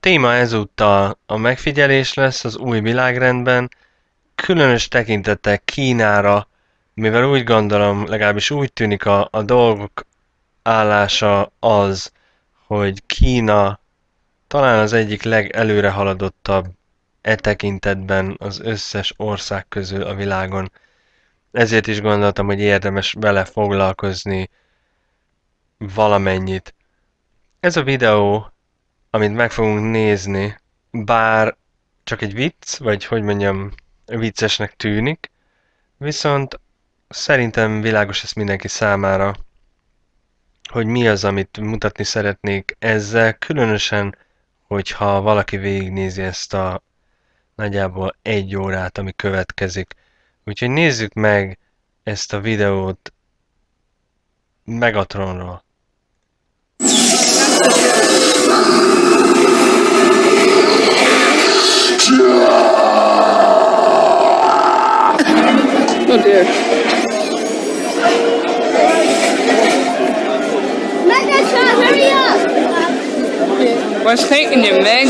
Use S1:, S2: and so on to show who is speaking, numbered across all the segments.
S1: Téma ezúttal a megfigyelés lesz az új világrendben, különös tekintettel Kínára, mivel úgy gondolom, legalábbis úgy tűnik a, a dolgok állása az, hogy Kína talán az egyik legelőre haladottabb e tekintetben az összes ország közül a világon. Ezért is gondoltam, hogy érdemes vele foglalkozni valamennyit. Ez a videó, amit meg fogunk nézni, bár csak egy vicc, vagy hogy mondjam, viccesnek tűnik, viszont szerintem világos ez mindenki számára, hogy mi az, amit mutatni szeretnék ezzel, különösen, hogyha valaki végignézi ezt a nagyjából egy órát, ami következik. Úgyhogy nézzük meg ezt a videót Megatronról.
S2: Oh dear.
S3: Megatron, hurry up!
S2: What's taking you, Meg?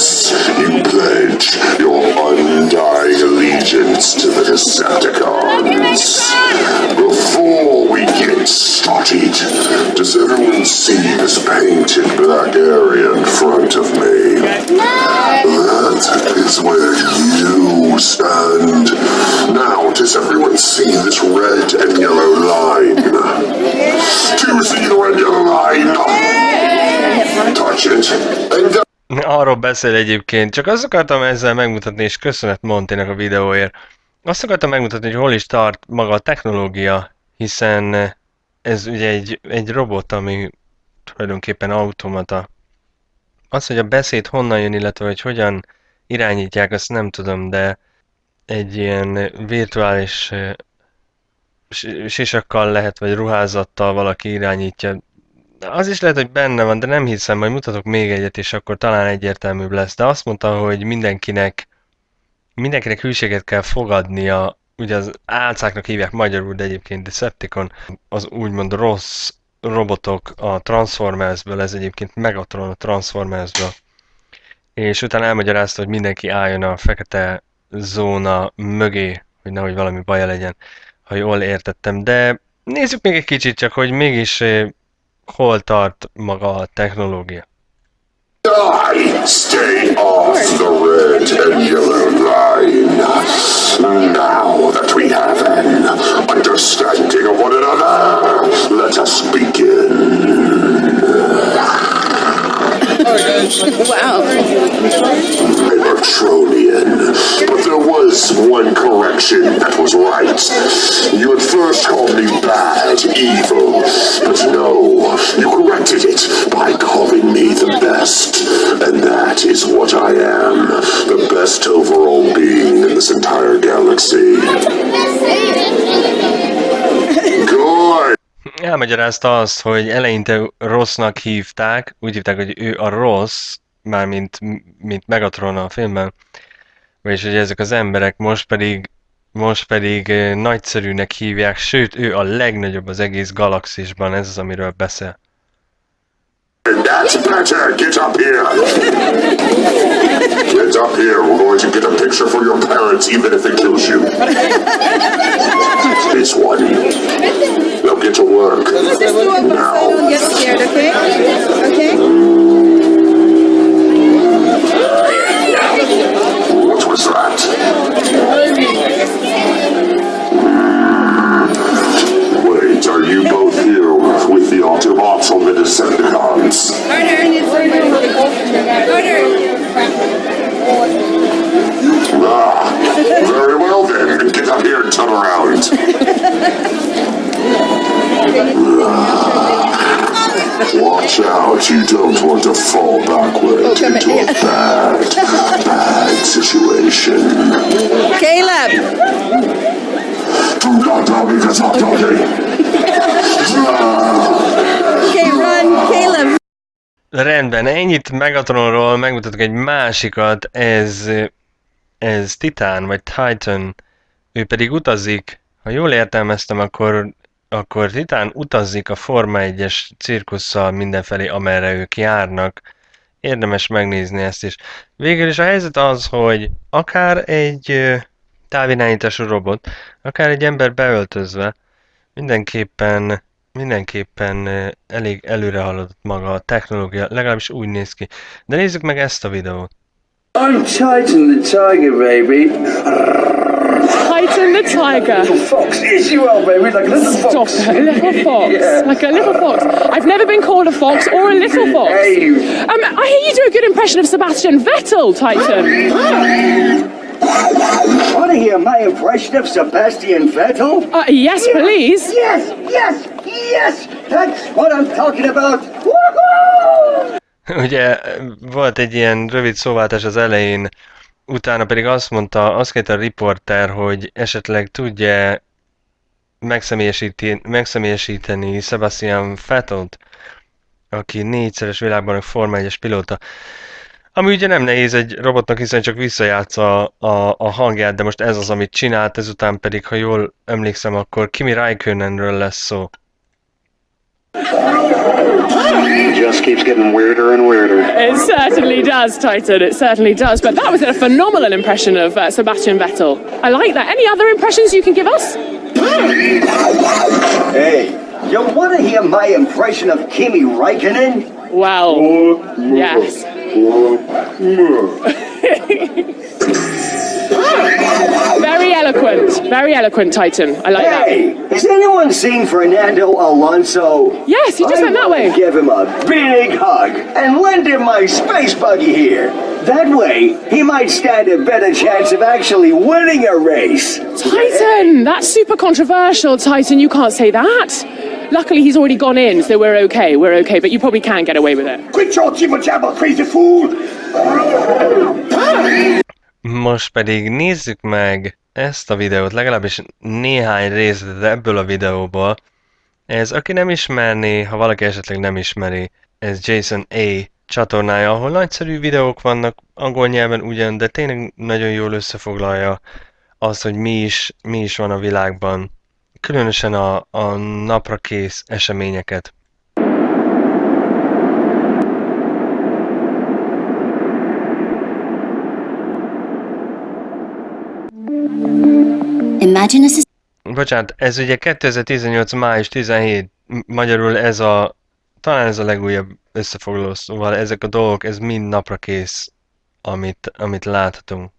S4: You pledge your undying allegiance to the Decepticons. Before we get started, does everyone see this painted black area in front of me? That is where you stand. Now, does everyone see this red and yellow line? Do you see the red and yellow line? Touch it and go.
S1: Arról beszél egyébként, csak azt akartam ezzel megmutatni, és köszönet Montének a videóért. Azt akartam megmutatni, hogy hol is tart maga a technológia, hiszen ez ugye egy, egy robot, ami tulajdonképpen automata. Az, hogy a beszéd honnan jön, illetve hogy hogyan irányítják, azt nem tudom, de egy ilyen virtuális eh, si- sisakkal lehet, vagy ruházattal valaki irányítja. Az is lehet, hogy benne van, de nem hiszem, majd mutatok még egyet, és akkor talán egyértelműbb lesz. De azt mondta, hogy mindenkinek, mindenkinek hűséget kell fogadnia, ugye az álcáknak hívják magyarul, de egyébként Decepticon, az úgymond rossz robotok a Transformersből, ez egyébként Megatron a Transformersből. És utána elmagyarázta, hogy mindenki álljon a fekete zóna mögé, hogy nehogy valami baja legyen, ha jól értettem. De nézzük még egy kicsit csak, hogy mégis eh, hol tart maga a technológia.
S4: Die! Stay off the red and yellow line. Now that we have an understanding of one another, let us begin.
S2: Wow.
S4: Cybertronian. But there was one correction that was right. You at first called me bad, evil, but no, you corrected it by calling me the best. And that is what I am. The best overall being in this entire galaxy. Good!
S1: Elmagyarázta azt, hogy eleinte rossznak hívták, úgy hívták, hogy ő a rossz, mármint mint Megatron a filmben, vagyis hogy ezek az emberek most pedig most pedig nagyszerűnek hívják, sőt, ő a legnagyobb az egész galaxisban, ez az, amiről beszél.
S4: That's. Now get to work. Now.
S2: Get scared, okay? Okay?
S1: Rendben, ennyit Megatronról megmutatok egy másikat, ez, ez Titán, vagy Titan, ő pedig utazik, ha jól értelmeztem, akkor, akkor Titán utazik a Forma 1-es cirkusszal mindenfelé, amerre ők járnak. Érdemes megnézni ezt is. Végül is a helyzet az, hogy akár egy távirányítású robot, akár egy ember beöltözve, mindenképpen mindenképpen elég előre haladott maga a technológia, legalábbis úgy néz ki. De nézzük meg ezt a videót.
S5: I'm Titan the Tiger, baby.
S6: Titan the tiger.
S5: Fox, yes you are, baby, like a little
S6: Stop
S5: fox.
S6: it, a little fox.
S5: Yeah.
S6: Like a little fox. I've never been called a fox or a little fox.
S5: Hey.
S6: Um, I hear you do a good impression of Sebastian Vettel, Titan.
S5: Want to hear my impression of Sebastian Vettel?
S6: Uh, yes, please.
S5: Yes, yes, yes! That's what I'm talking about! Woohoo!
S1: Ugye volt egy ilyen rövid szóváltás az elején, utána pedig azt mondta, azt kérte a riporter, hogy esetleg tudja megszemélyesíti- megszemélyesíteni Sebastian Vettelt, aki négyszeres világbajnok Forma 1-es pilóta. Ami ugye nem nehéz egy robotnak, hiszen csak visszajátsza a, a hangját, de most ez az, amit csinált, ezután pedig, ha jól emlékszem, akkor Kimi Raikkonenről lesz szó.
S7: It just keeps getting weirder and weirder.
S6: It certainly does, Titan. It certainly does. But that was a phenomenal impression of uh, Sebastian Vettel. I like that. Any other impressions you can give us?
S5: Hey, you want to hear my impression of Kimi Raikkonen?
S6: Well, yes. Oh, Very eloquent. Very eloquent, Titan. I like that.
S5: Hey, has anyone seen Fernando Alonso?
S6: Yes, he just
S5: I
S6: went that way.
S5: Give him a big hug and lend him my space buggy here. That way, he might stand a better chance of actually winning a race.
S6: Titan, that's super controversial, Titan. You can't say that. Luckily, he's already gone in, so we're okay. We're okay, but you probably can get away with it.
S5: Quit your jibber jabber, crazy fool! Ah!
S1: Most pedig nézzük meg ezt a videót, legalábbis néhány részletet ebből a videóból. Ez, aki nem ismerné, ha valaki esetleg nem ismeri, ez Jason A. csatornája, ahol nagyszerű videók vannak, angol nyelven ugyan, de tényleg nagyon jól összefoglalja azt, hogy mi is, mi is van a világban. Különösen a, a napra kész eseményeket.
S8: Imagine a society
S1: Bocsánat, ez ugye 2018. május 17, m- magyarul ez a, talán ez a legújabb összefoglaló, szóval ezek a dolgok, ez mind napra kész, amit, amit láthatunk.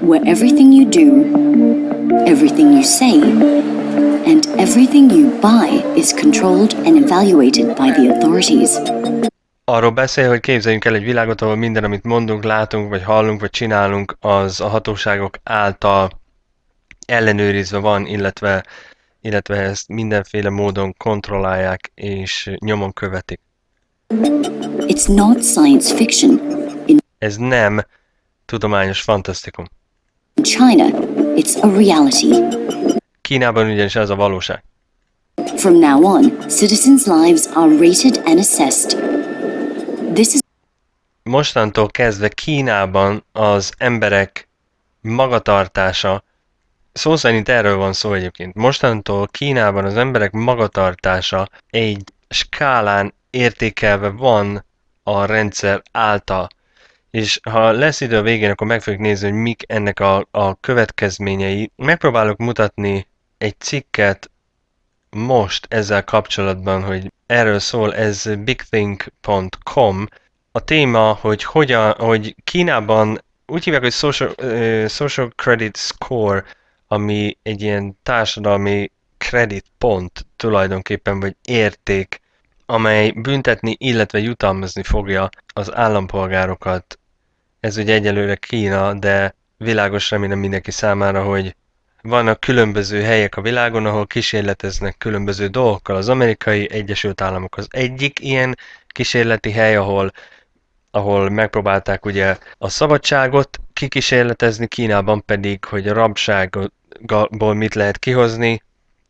S8: where everything you do, everything you say, and everything you buy is controlled and evaluated by the authorities.
S1: Arról beszél, hogy képzeljünk el egy világot, ahol minden, amit mondunk, látunk, vagy hallunk, vagy csinálunk, az a hatóságok által ellenőrizve van, illetve, illetve ezt mindenféle módon kontrollálják és nyomon követik.
S8: It's not science fiction. In
S1: Ez nem tudományos fantasztikum.
S8: China, it's a reality.
S1: Kínában ugyanis ez a valóság.
S8: From now on, citizens' lives are rated and assessed. This is
S1: Mostantól kezdve Kínában az emberek magatartása, szó szerint erről van szó egyébként, mostantól Kínában az emberek magatartása egy skálán értékelve van a rendszer által. És ha lesz idő a végén, akkor meg fogjuk nézni, hogy mik ennek a, a következményei. Megpróbálok mutatni egy cikket most ezzel kapcsolatban, hogy erről szól, ez bigthink.com. A téma, hogy hogyan, hogy Kínában úgy hívják, hogy social, uh, social credit score, ami egy ilyen társadalmi kreditpont tulajdonképpen, vagy érték, amely büntetni, illetve jutalmazni fogja az állampolgárokat. Ez ugye egyelőre Kína, de világos remélem mindenki számára, hogy vannak különböző helyek a világon, ahol kísérleteznek különböző dolgokkal. Az amerikai Egyesült Államok az egyik ilyen kísérleti hely, ahol, ahol megpróbálták ugye a szabadságot kikísérletezni, Kínában pedig, hogy a rabságot, világból mit lehet kihozni,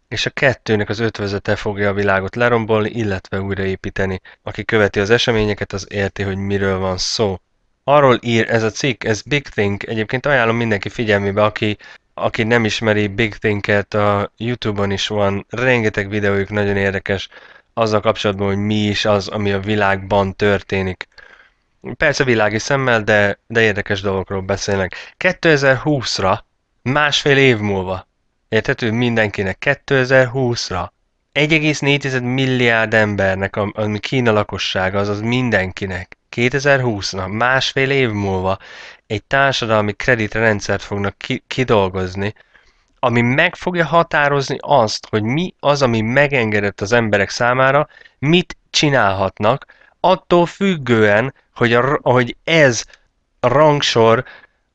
S1: és a kettőnek az ötvözete fogja a világot lerombolni, illetve újraépíteni. Aki követi az eseményeket, az érti, hogy miről van szó. Arról ír ez a cikk, ez Big Think, egyébként ajánlom mindenki figyelmébe, aki, aki nem ismeri Big Think-et, a Youtube-on is van, rengeteg videójuk nagyon érdekes, azzal kapcsolatban, hogy mi is az, ami a világban történik. Persze világi szemmel, de, de érdekes dolgokról beszélnek. 2020-ra, másfél év múlva, érthető? Mindenkinek, 2020-ra 1,4 milliárd embernek, ami Kína lakossága, azaz mindenkinek, 2020-ra, másfél év múlva egy társadalmi kreditrendszert fognak ki- kidolgozni, ami meg fogja határozni azt, hogy mi az, ami megengedett az emberek számára, mit csinálhatnak, attól függően, hogy, a, hogy ez a rangsor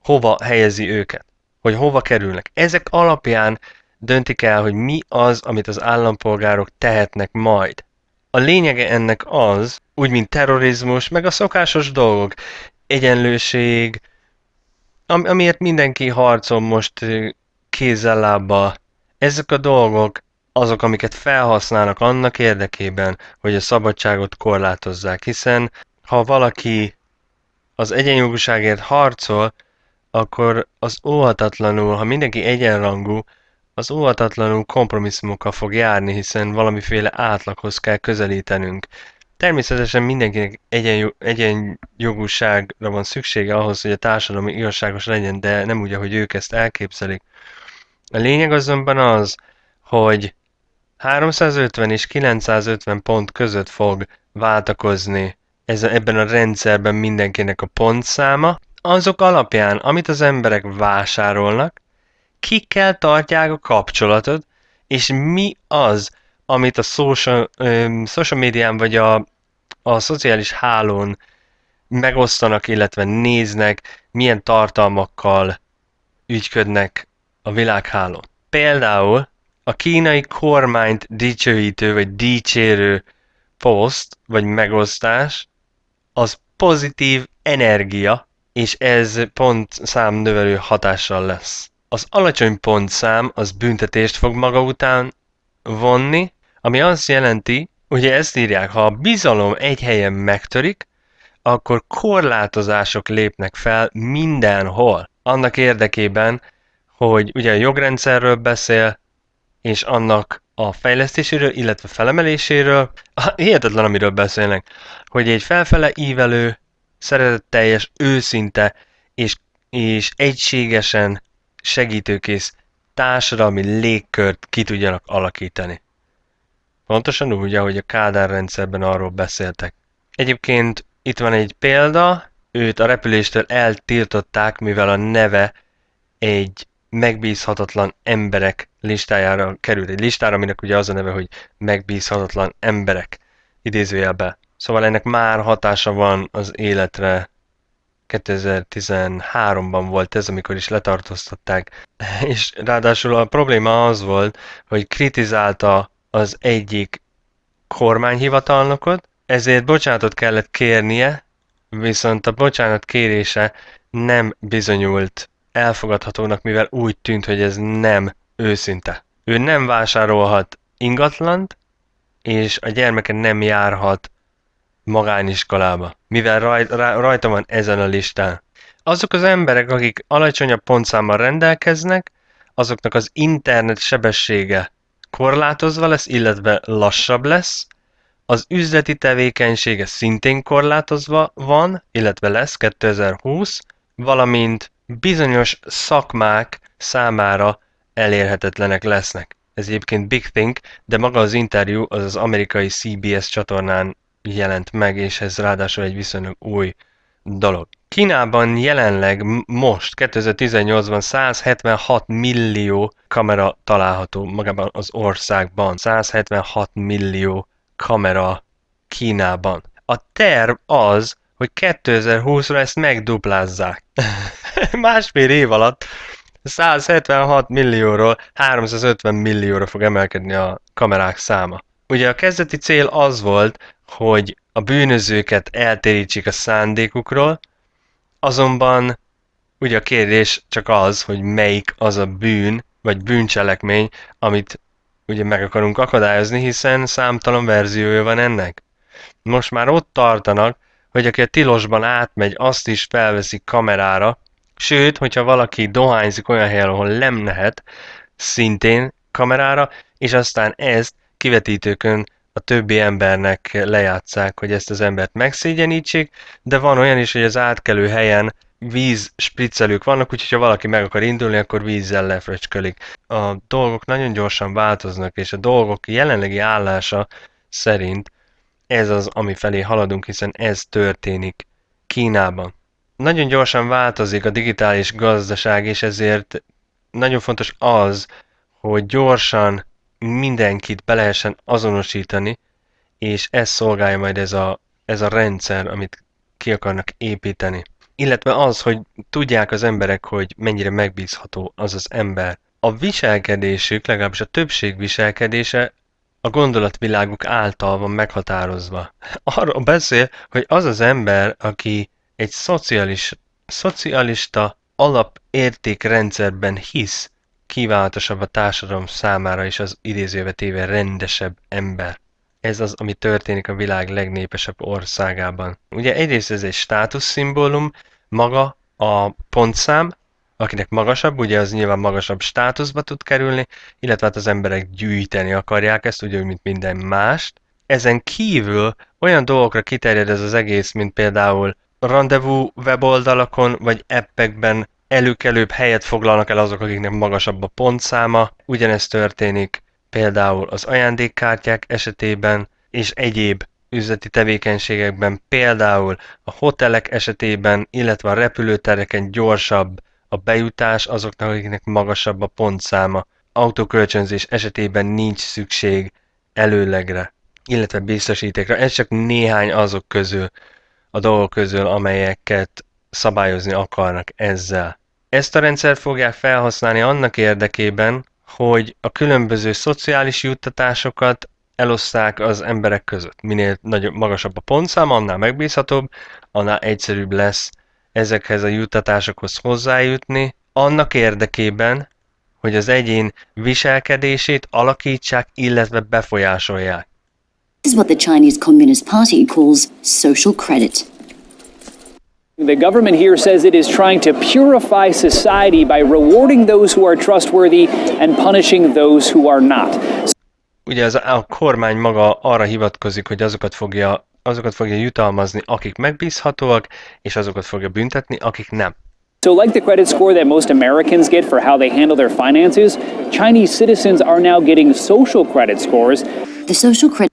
S1: hova helyezi őket, hogy hova kerülnek. Ezek alapján döntik el, hogy mi az, amit az állampolgárok tehetnek majd. A lényege ennek az, úgy mint terrorizmus, meg a szokásos dolgok, egyenlőség, am- amiért mindenki harcol most kézzel-lábbal. Ezek a dolgok azok, amiket felhasználnak annak érdekében, hogy a szabadságot korlátozzák, hiszen ha valaki az egyenjogúságért harcol, akkor az óhatatlanul, ha mindenki egyenrangú, az óhatatlanul kompromisszumokkal fog járni, hiszen valamiféle átlaghoz kell közelítenünk. Természetesen mindenkinek egyen, egyenjogúságra van szüksége ahhoz, hogy a társadalom igazságos legyen, de nem úgy, ahogy ők ezt elképzelik. A lényeg azonban az, hogy 350 és 950 pont között fog váltakozni ez, ebben a rendszerben mindenkinek a pontszáma, azok alapján, amit az emberek vásárolnak, kikkel tartják a kapcsolatot, és mi az, amit a social, um, social médián vagy a, a szociális hálón megosztanak, illetve néznek, milyen tartalmakkal ügyködnek a világhálón. Például a kínai kormányt dicsőítő vagy dicsérő poszt vagy megosztás az pozitív energia, és ez pontszám növelő hatással lesz. Az alacsony pontszám az büntetést fog maga után vonni, ami azt jelenti, ugye ezt írják, ha a bizalom egy helyen megtörik, akkor korlátozások lépnek fel mindenhol. Annak érdekében, hogy ugye a jogrendszerről beszél, és annak a fejlesztéséről, illetve felemeléséről. Hihetetlen, amiről beszélnek, hogy egy felfele ívelő, szeretetteljes, őszinte és, és egységesen segítőkész társadalmi légkört ki tudjanak alakítani. Pontosan úgy, ahogy a Kádár rendszerben arról beszéltek. Egyébként itt van egy példa, őt a repüléstől eltiltották, mivel a neve egy megbízhatatlan emberek listájára került. Egy listára, aminek ugye az a neve, hogy megbízhatatlan emberek idézőjelbe. Szóval ennek már hatása van az életre. 2013-ban volt ez, amikor is letartóztatták. És ráadásul a probléma az volt, hogy kritizálta az egyik kormányhivatalnokot, ezért bocsánatot kellett kérnie, viszont a bocsánat kérése nem bizonyult elfogadhatónak, mivel úgy tűnt, hogy ez nem őszinte. Ő nem vásárolhat ingatlant, és a gyermeke nem járhat magániskolába, mivel rajt, rajta van ezen a listán. Azok az emberek, akik alacsonyabb pontszámmal rendelkeznek, azoknak az internet sebessége korlátozva lesz, illetve lassabb lesz, az üzleti tevékenysége szintén korlátozva van, illetve lesz 2020, valamint bizonyos szakmák számára elérhetetlenek lesznek. Ez egyébként Big Think, de maga az interjú az az amerikai CBS csatornán jelent meg, és ez ráadásul egy viszonylag új dolog. Kínában jelenleg most 2018-ban 176 millió kamera található magában az országban. 176 millió kamera Kínában. A terv az, hogy 2020-ra ezt megduplázzák. Másfél év alatt 176 millióról 350 millióra fog emelkedni a kamerák száma. Ugye a kezdeti cél az volt, hogy a bűnözőket eltérítsék a szándékukról, azonban ugye a kérdés csak az, hogy melyik az a bűn, vagy bűncselekmény, amit ugye meg akarunk akadályozni, hiszen számtalan verziója van ennek. Most már ott tartanak, hogy aki a tilosban átmegy, azt is felveszik kamerára, sőt, hogyha valaki dohányzik olyan helyen, ahol nem lehet, szintén kamerára, és aztán ezt kivetítőkön a többi embernek lejátszák, hogy ezt az embert megszégyenítsék, de van olyan is, hogy az átkelő helyen víz spriccelők vannak, úgyhogy ha valaki meg akar indulni, akkor vízzel lefröcskölik. A dolgok nagyon gyorsan változnak, és a dolgok jelenlegi állása szerint ez az, ami felé haladunk, hiszen ez történik Kínában. Nagyon gyorsan változik a digitális gazdaság, és ezért nagyon fontos az, hogy gyorsan mindenkit be lehessen azonosítani, és ez szolgálja majd ez a, ez a rendszer, amit ki akarnak építeni. Illetve az, hogy tudják az emberek, hogy mennyire megbízható az az ember. A viselkedésük, legalábbis a többség viselkedése a gondolatviláguk által van meghatározva. Arról beszél, hogy az az ember, aki egy szocialis, szocialista alapértékrendszerben hisz, kívánatosabb a társadalom számára is az idézőbe téve rendesebb ember. Ez az, ami történik a világ legnépesebb országában. Ugye egyrészt ez egy státuszszimbólum, maga a pontszám, akinek magasabb, ugye az nyilván magasabb státuszba tud kerülni, illetve hát az emberek gyűjteni akarják ezt, ugye, mint minden mást. Ezen kívül olyan dolgokra kiterjed ez az egész, mint például rendezvú weboldalakon vagy appekben előkelőbb helyet foglalnak el azok, akiknek magasabb a pontszáma. Ugyanez történik például az ajándékkártyák esetében, és egyéb üzleti tevékenységekben, például a hotelek esetében, illetve a repülőtereken gyorsabb a bejutás azoknak, akiknek magasabb a pontszáma. Autókölcsönzés esetében nincs szükség előlegre, illetve biztosítékra. Ez csak néhány azok közül, a dolgok közül, amelyeket szabályozni akarnak ezzel. Ezt a rendszert fogják felhasználni annak érdekében, hogy a különböző szociális juttatásokat eloszták az emberek között. Minél nagyobb, magasabb a pontszám, annál megbízhatóbb, annál egyszerűbb lesz ezekhez a juttatásokhoz hozzájutni, annak érdekében, hogy az egyén viselkedését alakítsák, illetve befolyásolják.
S8: This is what the Chinese Communist Party calls social credit.
S9: The government here says it is trying to purify society by rewarding those who are trustworthy and punishing those who are not.
S1: Ugye az, a kormány maga arra hivatkozik, hogy azokat fogja, azokat fogja jutalmazni, akik megbízhatóak, és azokat fogja büntetni, akik nem.
S9: So, like the credit score that most Americans get for how they handle their finances, Chinese citizens are now getting social credit scores.
S8: The social credit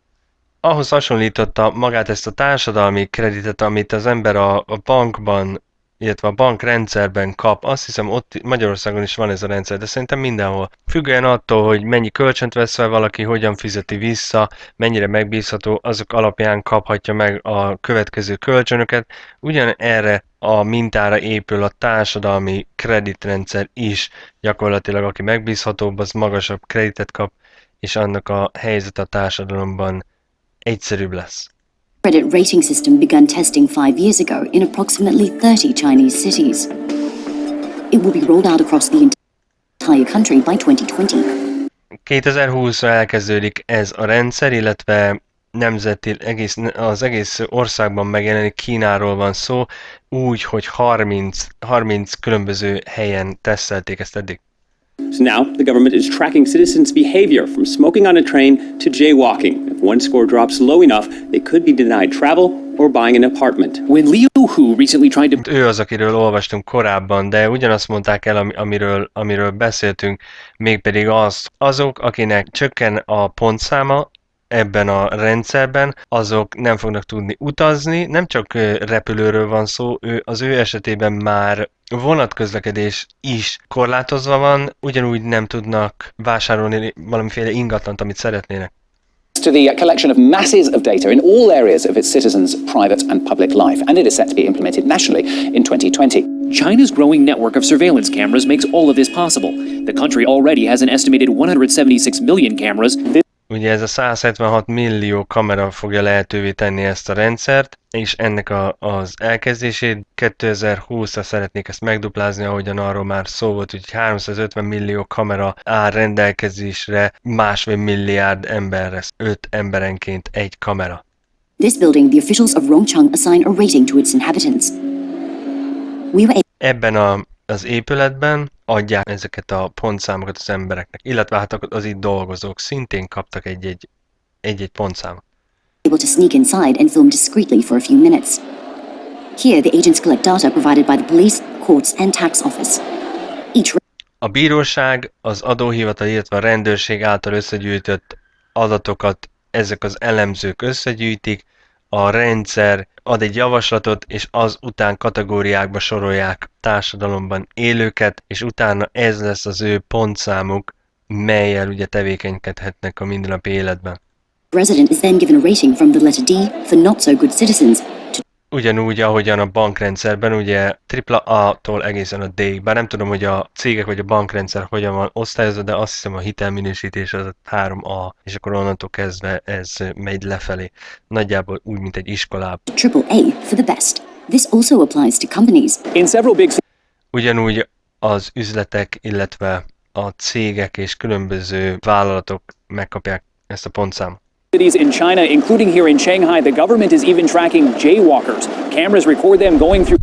S1: ahhoz hasonlította magát ezt a társadalmi kreditet, amit az ember a, a bankban, illetve a bankrendszerben kap. Azt hiszem ott Magyarországon is van ez a rendszer, de szerintem mindenhol. Függően attól, hogy mennyi kölcsönt vesz fel valaki, hogyan fizeti vissza, mennyire megbízható, azok alapján kaphatja meg a következő kölcsönöket. Ugyan erre a mintára épül a társadalmi kreditrendszer is. Gyakorlatilag aki megbízhatóbb, az magasabb kreditet kap, és annak a helyzet a társadalomban egyszerűbb lesz.
S8: credit rating system began testing five years ago in approximately 30 Chinese cities. It will be rolled out across the entire country by 2020.
S1: 2020-ra elkezdődik ez a rendszer, illetve nemzeti, egész, az egész országban megjelenik, Kínáról van szó, úgy, hogy 30, 30 különböző helyen tesztelték ezt eddig.
S10: So now the government is tracking citizens' behavior from smoking on a train to jaywalking. If one score drops low enough, they could be denied travel or buying an apartment.
S9: When Liu Hu recently tried to
S1: Ő az, akiről olvastunk korábban, de ugyanazt mondták el, ami- amiről, amiről beszéltünk, mégpedig az, azok, akinek csökken a pontszáma, ebben a rendszerben, azok nem fognak tudni utazni, nem csak repülőről van szó, ő, az ő esetében már vonatközlekedés is korlátozva van, ugyanúgy nem tudnak vásárolni valamiféle ingatlant, amit szeretnének.
S11: to the collection of masses of data in all areas of its citizens' private and public life, and it is set to be implemented nationally in 2020.
S9: China's growing network of surveillance cameras makes all of this possible. The country already has an estimated 176 million cameras.
S1: Ugye ez a 176 millió kamera fogja lehetővé tenni ezt a rendszert, és ennek a, az elkezdését 2020-ra szeretnék ezt megduplázni, ahogyan arról már szó volt, hogy 350 millió kamera áll rendelkezésre másfél milliárd emberre, 5 emberenként egy kamera.
S8: This building, the officials of Rongcheng assign a rating to its inhabitants. We were
S1: Ebben a, az épületben adják ezeket a pontszámokat az embereknek, illetve hát az itt dolgozók szintén kaptak egy-egy, egy-egy pontszámot.
S8: able to sneak inside and film discreetly for a few minutes. Here, the agents collect data provided by the police, courts, and tax office. Each
S1: A bíróság, az adóhivatal, illetve a rendőrség által összegyűjtött adatokat ezek az elemzők összegyűjtik, a rendszer ad egy javaslatot, és az után kategóriákba sorolják társadalomban élőket, és utána ez lesz az ő pontszámuk, melyel ugye tevékenykedhetnek a mindennapi életben.
S8: resident is then given a rating from the letter D for not so good citizens
S1: Ugyanúgy, ahogyan a bankrendszerben, ugye AAA-tól egészen a D, bár nem tudom, hogy a cégek vagy a bankrendszer hogyan van osztályozva, de azt hiszem a hitelminősítés az a 3A, és akkor onnantól kezdve ez megy lefelé. Nagyjából úgy, mint egy iskolában.
S8: triple A for the best. This also applies to companies.
S9: In several big
S1: Ugyanúgy az üzletek, illetve a cégek és különböző vállalatok megkapják ezt a pontszámot.
S9: Cities in China, including here in Shanghai, the government is even tracking jaywalkers. Cameras record them going through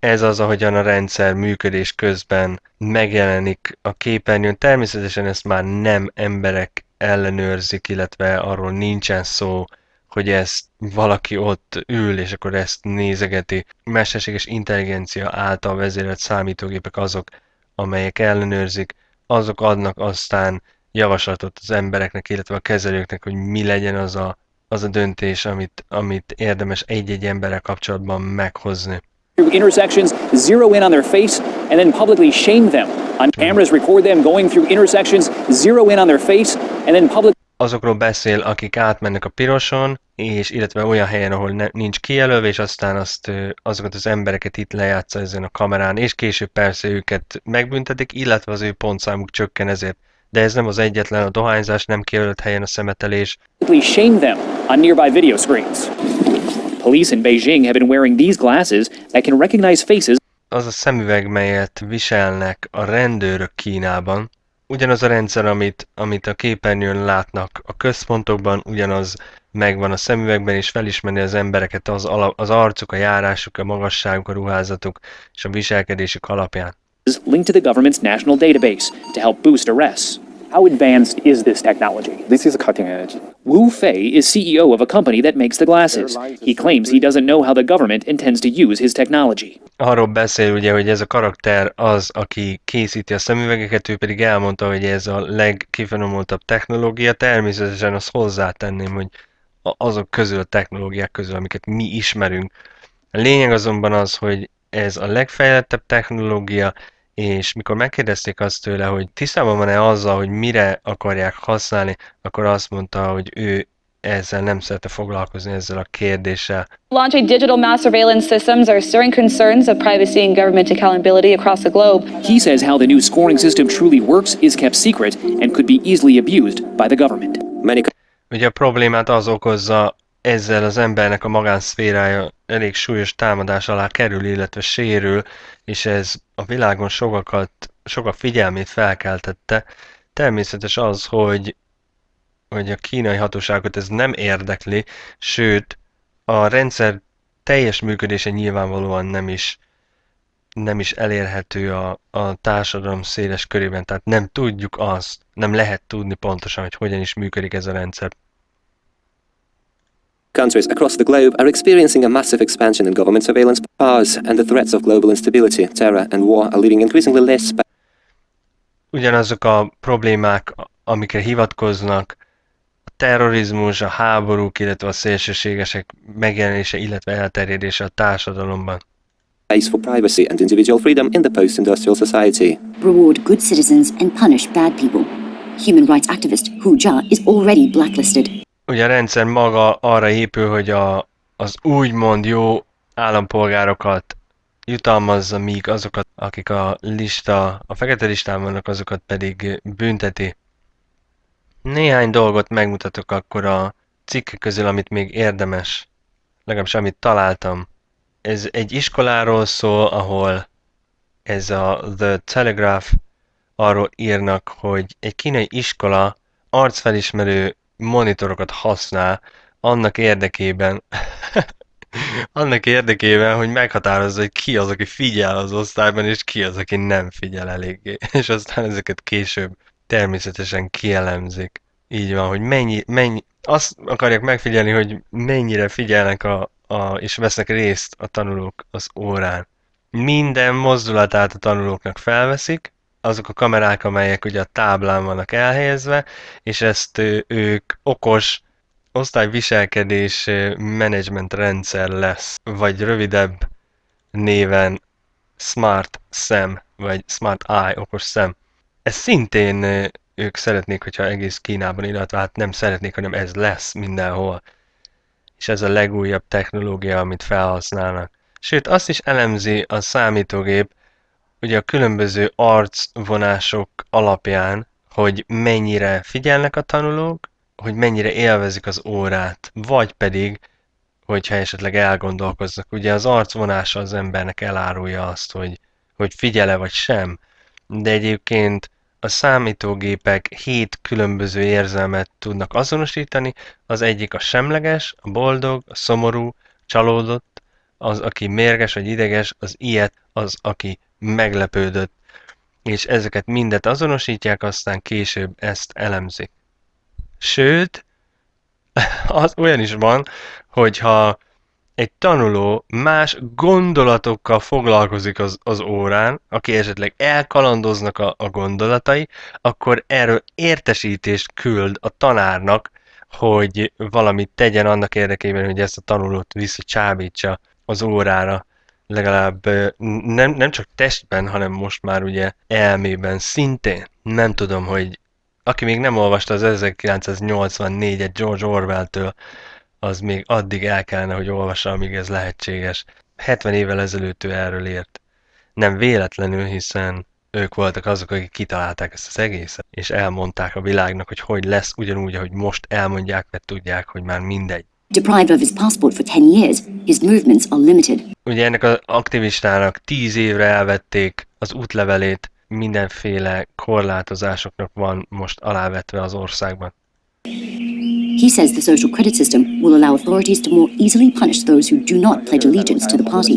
S1: Ez az, ahogyan a rendszer működés közben megjelenik a képernyőn. Természetesen ezt már nem emberek ellenőrzik, illetve arról nincsen szó, hogy ezt valaki ott ül, és akkor ezt nézegeti. Mesterséges intelligencia által vezérelt számítógépek azok, amelyek ellenőrzik, azok adnak aztán javaslatot az embereknek, illetve a kezelőknek, hogy mi legyen az a, az a döntés, amit, amit érdemes egy-egy emberrel kapcsolatban meghozni.
S9: through intersections, zero in on their face, and then publicly shame them. On cameras, record them going through intersections, zero in on their face, and then public.
S1: azokról beszél, akik átmennek a piroson, és illetve olyan helyen, ahol ne, nincs kijelölve, és aztán azt, azokat az embereket itt lejátsza ezen a kamerán, és később persze őket megbüntetik, illetve az ő pontszámuk csökken ezért. De ez nem az egyetlen, a dohányzás nem kijelölt helyen a szemetelés,
S9: shame them on nearby video screens. Police in Beijing have been wearing these glasses that can recognize faces
S1: az a szemüveg, melyet viselnek a rendőrök Kínában, ugyanaz a rendszer, amit, amit a képernyőn látnak a központokban, ugyanaz megvan a szemüvegben, és felismeri az embereket az, ala, az arcuk, a járásuk, a magasságuk, a ruházatuk és a viselkedésük alapján.
S9: Linked to the government's national database to help boost arrests. How advanced is this technology?
S12: This is cutting edge.
S9: Wu Fei is CEO of a company that makes the glasses. He claims he doesn't know how the government intends to use his technology.
S1: Arról beszél ugye, hogy ez a karakter az, aki készíti a szemüvegeket, ő pedig elmondta, hogy ez a legkifinomultabb technológia. Természetesen azt hozzátenném, hogy azok közül a technológiák közül, amiket mi ismerünk. A lényeg azonban az, hogy ez a legfejlettebb technológia, és mikor megkérdezték azt tőle, hogy tisztában van-e azzal, hogy mire akarják használni, akkor azt mondta, hogy ő ezzel nem szerte foglalkozni ezzel a kérdéssel.
S13: Launching digital mass surveillance systems are stirring concerns of privacy and government accountability across the globe.
S9: He says how the new scoring system truly works is kept secret and could be easily abused by the government.
S10: Many
S1: Ugye a problémát az okozza, ezzel az embernek a magánszférája elég súlyos támadás alá kerül, illetve sérül, és ez a világon sokakat, sokak figyelmét felkeltette. Természetes az, hogy, hogy a kínai hatóságot ez nem érdekli, sőt, a rendszer teljes működése nyilvánvalóan nem is, nem is elérhető a, a társadalom széles körében, tehát nem tudjuk azt, nem lehet tudni pontosan, hogy hogyan is működik ez a rendszer.
S14: Countries across the globe are experiencing a massive expansion in government surveillance powers, and the threats of global instability, terror, and war are leaving increasingly less space.
S1: Ugyanazok a problémák, amikre hivatkoznak, a terrorizmus, a háborúk, illetve a szélsőségesek megjelenése, illetve elterjedése a társadalomban.
S14: Space for privacy and individual freedom in the post-industrial society.
S8: Reward good citizens and punish bad people. Human rights activist Hu Jia is already blacklisted.
S1: Ugye a rendszer maga arra épül, hogy a, az úgymond jó állampolgárokat jutalmazza, míg azokat, akik a lista, a fekete listán vannak, azokat pedig bünteti. Néhány dolgot megmutatok akkor a cikkek közül, amit még érdemes, legalábbis amit találtam. Ez egy iskoláról szól, ahol ez a The Telegraph arról írnak, hogy egy kínai iskola arcfelismerő monitorokat használ annak érdekében, annak érdekében, hogy meghatározza, hogy ki az, aki figyel az osztályban, és ki az, aki nem figyel eléggé. És aztán ezeket később természetesen kielemzik. Így van, hogy mennyi, mennyi, azt akarják megfigyelni, hogy mennyire figyelnek a, a, és vesznek részt a tanulók az órán. Minden mozdulatát a tanulóknak felveszik, azok a kamerák, amelyek ugye a táblán vannak elhelyezve, és ezt ők okos osztályviselkedés menedzsment rendszer lesz, vagy rövidebb néven Smart Szem, vagy Smart Eye, okos szem. Ez szintén ők szeretnék, hogyha egész Kínában, illetve hát nem szeretnék, hanem ez lesz mindenhol. És ez a legújabb technológia, amit felhasználnak. Sőt, azt is elemzi a számítógép, ugye a különböző arcvonások alapján, hogy mennyire figyelnek a tanulók, hogy mennyire élvezik az órát, vagy pedig, hogyha esetleg elgondolkoznak. Ugye az arcvonása az embernek elárulja azt, hogy, hogy figyele vagy sem, de egyébként a számítógépek hét különböző érzelmet tudnak azonosítani, az egyik a semleges, a boldog, a szomorú, a csalódott, az, aki mérges vagy ideges, az ilyet, az, aki meglepődött, és ezeket mindet azonosítják, aztán később ezt elemzik. Sőt, az olyan is van, hogyha egy tanuló más gondolatokkal foglalkozik az, az órán, aki esetleg elkalandoznak a, a gondolatai, akkor erről értesítést küld a tanárnak, hogy valamit tegyen annak érdekében, hogy ezt a tanulót visszacsábítsa az órára legalább nem, nem csak testben, hanem most már ugye elmében szintén. Nem tudom, hogy aki még nem olvasta az 1984-et George Orwell-től, az még addig el kellene, hogy olvassa, amíg ez lehetséges. 70 évvel ezelőtt ő erről írt. Nem véletlenül, hiszen ők voltak azok, akik kitalálták ezt az egészet, és elmondták a világnak, hogy hogy lesz, ugyanúgy, ahogy most elmondják, mert tudják, hogy már mindegy.
S8: Deprived of his passport for 10 years, his movements are limited.
S1: Ugye ennek az aktivistának 10 évre elvették az útlevelét, mindenféle korlátozásoknak van most alávetve az országban.
S8: He says the social credit system will allow authorities to more easily punish those who do not pledge allegiance to the party.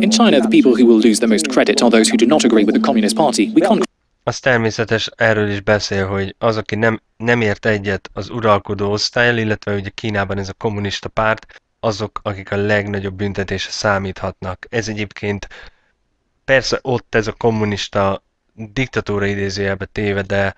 S11: In China, the people who will lose the most credit are those who do not agree with the Communist Party. We can't
S1: az természetes, erről is beszél, hogy az, aki nem, nem ért egyet az uralkodó osztályjal, illetve ugye Kínában ez a kommunista párt, azok, akik a legnagyobb büntetése számíthatnak. Ez egyébként persze ott ez a kommunista diktatúra idézőjelbe téve, de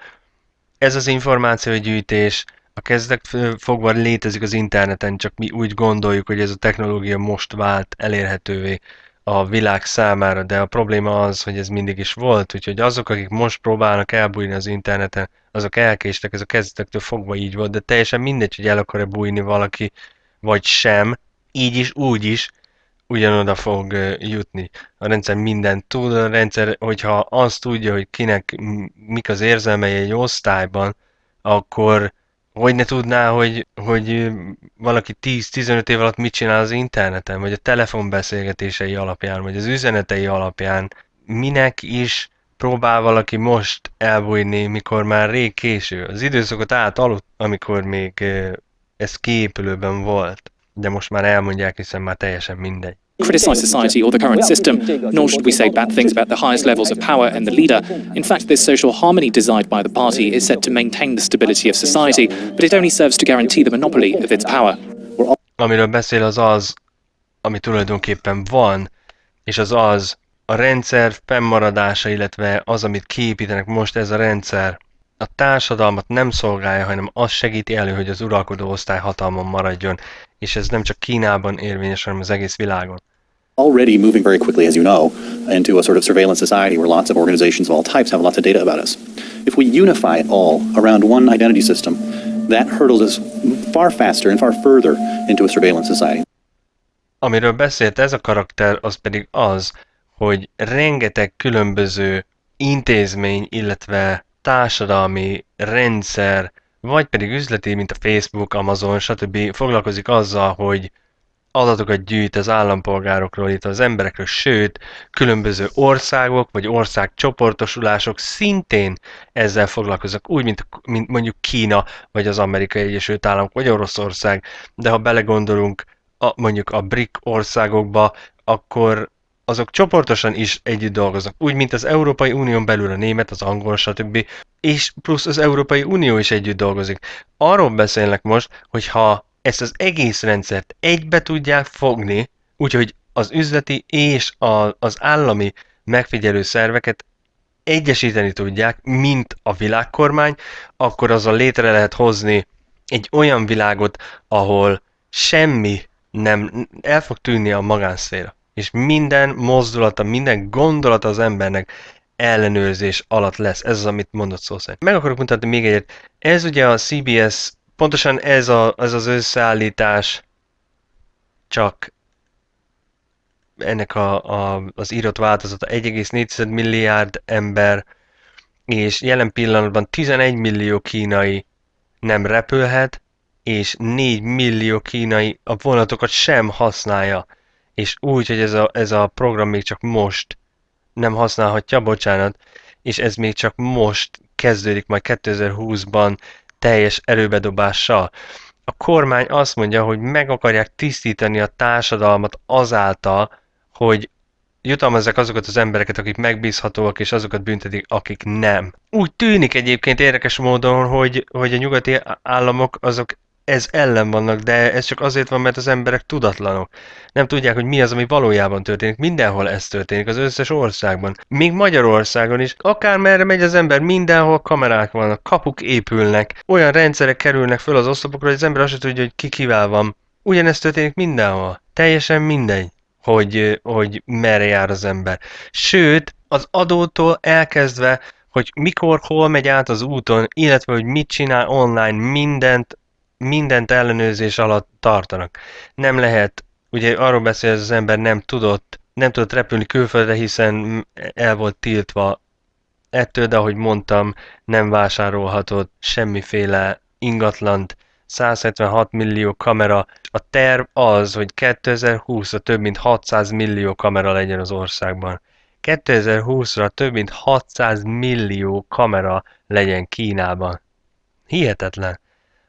S1: ez az információgyűjtés a kezdek fogva létezik az interneten, csak mi úgy gondoljuk, hogy ez a technológia most vált elérhetővé a világ számára, de a probléma az, hogy ez mindig is volt, úgyhogy azok, akik most próbálnak elbújni az interneten, azok elkéstek, ez a kezdetektől fogva így volt, de teljesen mindegy, hogy el akar-e bújni valaki, vagy sem, így is, úgy is, ugyanoda fog jutni. A rendszer mindent tud, a rendszer, hogyha azt tudja, hogy kinek mik az érzelmei egy osztályban, akkor hogy ne tudná, hogy, hogy valaki 10-15 év alatt mit csinál az interneten, vagy a telefonbeszélgetései alapján, vagy az üzenetei alapján, minek is próbál valaki most elbújni, mikor már rég késő. Az időszakot átaludt, amikor még ez kiépülőben volt, de most már elmondják, hiszen már teljesen mindegy.
S11: criticize society or the current system, nor should we say bad things about the highest levels of power and the leader. In fact, this social harmony designed by the party is said to maintain the stability of society, but it only serves to guarantee the monopoly of its power.
S1: Amiről beszél az az, ami tulajdonképpen van, és az az a rendszer fennmaradása, illetve az, amit kiépítenek most ez a rendszer, a társadalmat nem szolgálja, hanem az segíti elő, hogy az uralkodó osztály hatalmon maradjon, és ez nem csak Kínában érvényes, hanem az egész világon.
S12: Already moving very quickly, as you know, into a sort of surveillance society where lots of organizations of all types have lots of data about us. If we unify it all around one identity system, that hurdles us far faster and far further into a surveillance society.
S1: Amiről beszélt ez a karakter, az pedig az, hogy rengeteg különböző intézmény, illetve társadalmi rendszer, vagy pedig üzleti, mint a Facebook, Amazon, stb. foglalkozik azzal, hogy adatokat gyűjt az állampolgárokról, itt az emberekről, sőt, különböző országok vagy országcsoportosulások szintén ezzel foglalkoznak, úgy, mint, mint mondjuk Kína, vagy az Amerikai Egyesült Államok, vagy Oroszország, de ha belegondolunk a, mondjuk a BRIC országokba, akkor azok csoportosan is együtt dolgoznak, úgy, mint az Európai Unión belül a német, az angol, stb. És plusz az Európai Unió is együtt dolgozik. Arról beszélnek most, hogy ha ezt az egész rendszert egybe tudják fogni, úgyhogy az üzleti és a, az állami megfigyelő szerveket egyesíteni tudják, mint a világkormány, akkor azzal létre lehet hozni egy olyan világot, ahol semmi nem el fog tűnni a magánszféra. És minden mozdulata, minden gondolata az embernek ellenőrzés alatt lesz. Ez az, amit mondott szó szerint. Meg akarok mutatni még egyet. Ez ugye a CBS pontosan ez, a, ez az összeállítás csak ennek a, a, az írott változata 1,4 milliárd ember, és jelen pillanatban 11 millió kínai nem repülhet, és 4 millió kínai a vonatokat sem használja. És úgy, hogy ez a, ez a program még csak most nem használhatja, bocsánat, és ez még csak most kezdődik majd 2020-ban teljes erőbedobással. A kormány azt mondja, hogy meg akarják tisztítani a társadalmat azáltal, hogy jutalmazzák azokat az embereket, akik megbízhatóak, és azokat büntetik, akik nem. Úgy tűnik egyébként érdekes módon, hogy, hogy a nyugati államok azok ez ellen vannak, de ez csak azért van, mert az emberek tudatlanok. Nem tudják, hogy mi az, ami valójában történik. Mindenhol ez történik, az összes országban. Még Magyarországon is. Akár merre megy az ember, mindenhol kamerák vannak, kapuk épülnek, olyan rendszerek kerülnek föl az oszlopokra, hogy az ember azt sem tudja, hogy ki kivel van. Ugyanezt történik mindenhol. Teljesen mindegy, hogy, hogy merre jár az ember. Sőt, az adótól elkezdve, hogy mikor, hol megy át az úton, illetve hogy mit csinál online, mindent mindent ellenőrzés alatt tartanak. Nem lehet, ugye arról beszél hogy az ember nem tudott, nem tudott repülni külföldre, hiszen el volt tiltva ettől, de ahogy mondtam, nem vásárolhatott semmiféle ingatlant, 176 millió kamera. A terv az, hogy 2020-ra több mint 600 millió kamera legyen az országban. 2020-ra több mint 600 millió kamera legyen Kínában. Hihetetlen.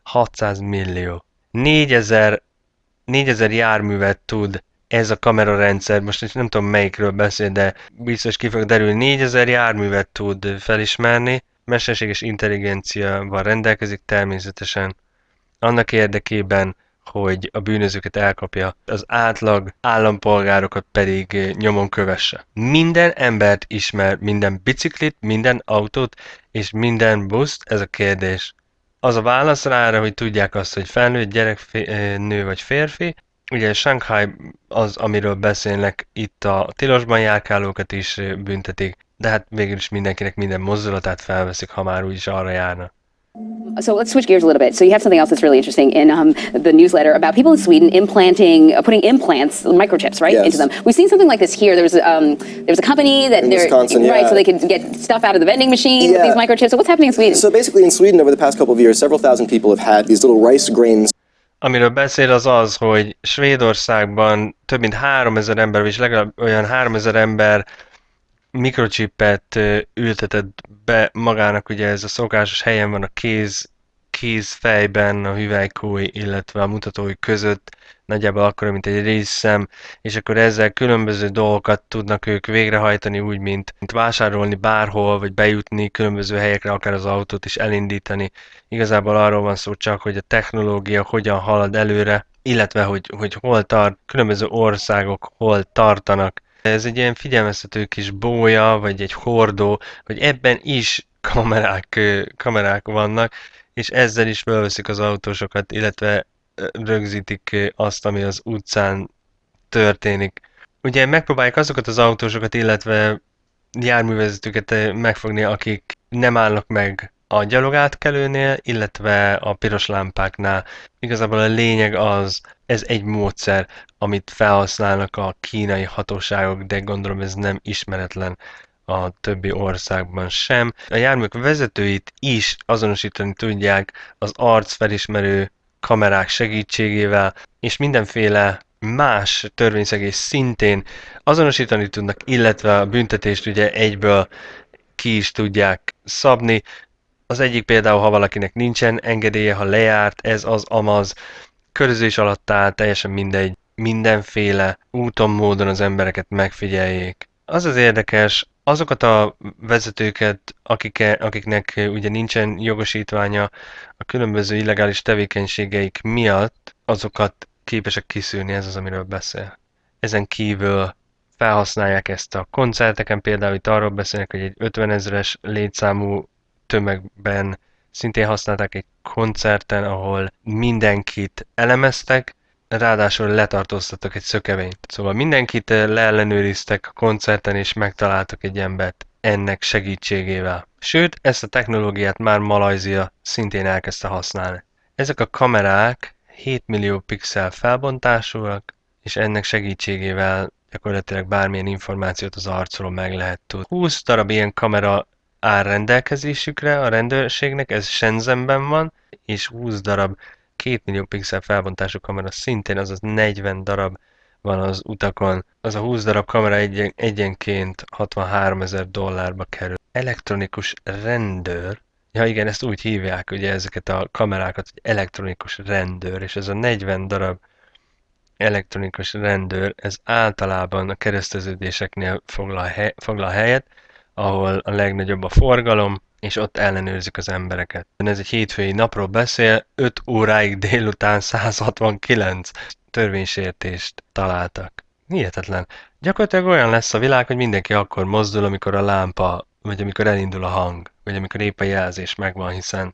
S1: 600 millió. 4000, 4000 járművet tud ez a kamerarendszer, most nem tudom melyikről beszél, de biztos ki fog derülni, 4000 járművet tud felismerni, mesterséges intelligenciával rendelkezik természetesen, annak érdekében, hogy a bűnözőket elkapja, az átlag állampolgárokat pedig nyomon kövesse. Minden embert ismer, minden biciklit, minden autót és minden buszt, ez a kérdés az a válasz rá hogy tudják azt, hogy felnőtt gyerek, nő vagy férfi. Ugye Shanghai az, amiről beszélnek, itt a tilosban járkálókat is büntetik, de hát végül is mindenkinek minden mozdulatát felveszik, ha már úgyis arra járna.
S15: So let's switch gears a little bit. So you have something else that's really interesting in um, the newsletter about people in Sweden implanting, uh, putting implants, microchips, right,
S16: yes.
S15: into them. We've seen something like this here. There was um, there was a company that
S16: in
S15: they're
S16: Wisconsin,
S15: right,
S16: yeah.
S15: so they could get stuff out of the vending machine with these microchips. So what's happening in Sweden?
S16: So basically, in Sweden, over the past couple of years, several thousand people have had these little rice grains.
S1: Amiről beszél az az, hogy Svédországban több mint 3000 ember, vagy legalább olyan 3000 ember mikrocsipet ö, ültetett be magának, ugye ez a szokásos helyen van a kéz, kézfejben, a hüvelykúj, illetve a mutatói között, nagyjából akkor, mint egy részszem, és akkor ezzel különböző dolgokat tudnak ők végrehajtani, úgy, mint, mint vásárolni bárhol, vagy bejutni különböző helyekre, akár az autót is elindítani. Igazából arról van szó csak, hogy a technológia hogyan halad előre, illetve hogy, hogy hol tart, különböző országok hol tartanak. Ez egy ilyen figyelmeztető kis bója, vagy egy hordó, hogy ebben is kamerák, kamerák vannak, és ezzel is felveszik az autósokat, illetve rögzítik azt, ami az utcán történik. Ugye megpróbálják azokat az autósokat, illetve járművezetőket megfogni, akik nem állnak meg a gyalogátkelőnél, illetve a piros lámpáknál. Igazából a lényeg az, ez egy módszer, amit felhasználnak a kínai hatóságok, de gondolom ez nem ismeretlen a többi országban sem. A járműk vezetőit is azonosítani tudják az arcfelismerő kamerák segítségével, és mindenféle más törvényszegés szintén azonosítani tudnak, illetve a büntetést ugye egyből ki is tudják szabni. Az egyik például, ha valakinek nincsen engedélye, ha lejárt, ez az amaz, körözés alatt áll, teljesen mindegy, mindenféle úton, módon az embereket megfigyeljék. Az az érdekes, azokat a vezetőket, akik, akiknek ugye nincsen jogosítványa a különböző illegális tevékenységeik miatt, azokat képesek kiszűrni, ez az, amiről beszél. Ezen kívül felhasználják ezt a koncerteken, például itt arról beszélnek, hogy egy 50 ezeres létszámú tömegben szintén használták egy koncerten, ahol mindenkit elemeztek, ráadásul letartóztattak egy szökevényt. Szóval mindenkit leellenőriztek a koncerten, és megtaláltak egy embert ennek segítségével. Sőt, ezt a technológiát már Malajzia szintén elkezdte használni. Ezek a kamerák 7 millió pixel felbontásúak, és ennek segítségével gyakorlatilag bármilyen információt az arcról meg lehet tudni. 20 darab ilyen kamera áll rendelkezésükre a rendőrségnek, ez Shenzhenben van, és 20 darab 2 millió pixel felbontású kamera szintén, azaz 40 darab van az utakon. Az a 20 darab kamera egyen, egyenként 63 ezer dollárba kerül. Elektronikus rendőr, ja igen, ezt úgy hívják ugye ezeket a kamerákat, hogy elektronikus rendőr, és ez a 40 darab elektronikus rendőr, ez általában a kereszteződéseknél foglal, hely, foglal helyet, ahol a legnagyobb a forgalom, és ott ellenőrzik az embereket. Ez egy hétfői napról beszél, 5 óráig délután 169 törvénysértést találtak. Hihetetlen. Gyakorlatilag olyan lesz a világ, hogy mindenki akkor mozdul, amikor a lámpa, vagy amikor elindul a hang, vagy amikor épp a jelzés megvan, hiszen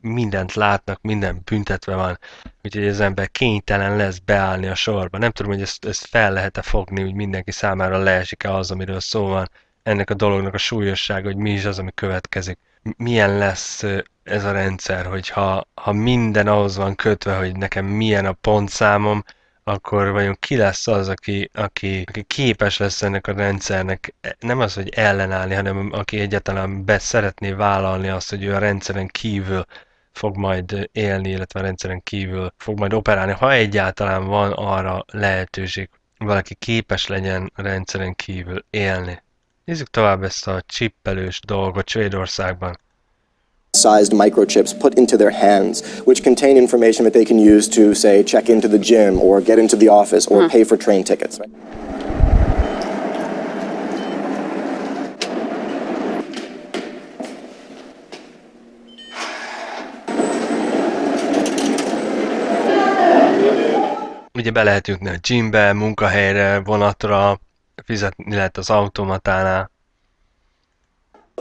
S1: mindent látnak, minden büntetve van, úgyhogy az ember kénytelen lesz beállni a sorba. Nem tudom, hogy ezt, ezt fel lehet-e fogni, hogy mindenki számára leesik-e az, amiről szó van, ennek a dolognak a súlyossága, hogy mi is az, ami következik. Milyen lesz ez a rendszer, hogyha ha minden ahhoz van kötve, hogy nekem milyen a pontszámom, akkor vajon ki lesz az, aki, aki, aki képes lesz ennek a rendszernek nem az, hogy ellenállni, hanem aki egyáltalán be szeretné vállalni azt, hogy ő a rendszeren kívül fog majd élni, illetve a rendszeren kívül fog majd operálni, ha egyáltalán van arra lehetőség, valaki képes legyen rendszeren kívül élni. Nézzük tovább ezt a csippelős dolgot Svédországban.
S16: sized microchips put into their hands, which contain information that they can use to, say, check into the gym or get into the office or
S15: Hmm.
S16: pay for train tickets.
S1: Ugye be lehet jutni a gymbe, munkahelyre, vonatra, fizetni lehet az automatánál.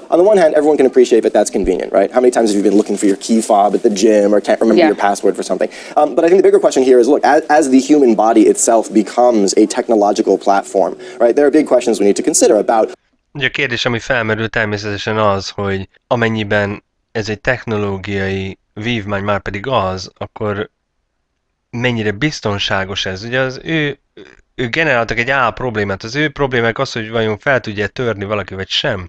S16: On the one hand, everyone can appreciate that that's convenient, right? How many times have you been looking for your key fob at the gym or can't remember
S15: Yeah.
S16: your password for something? Um, but I think the bigger question here is look, as, as the human body itself becomes a technological platform, right, there are big questions we need to consider about
S1: Ugye a kérdés, ami felmerül természetesen az, hogy amennyiben ez egy technológiai vívmány már pedig az, akkor mennyire biztonságos ez. Ugye az ő, ő generáltak egy A problémát. Az ő problémák az, hogy vajon fel tudja törni valaki vagy sem.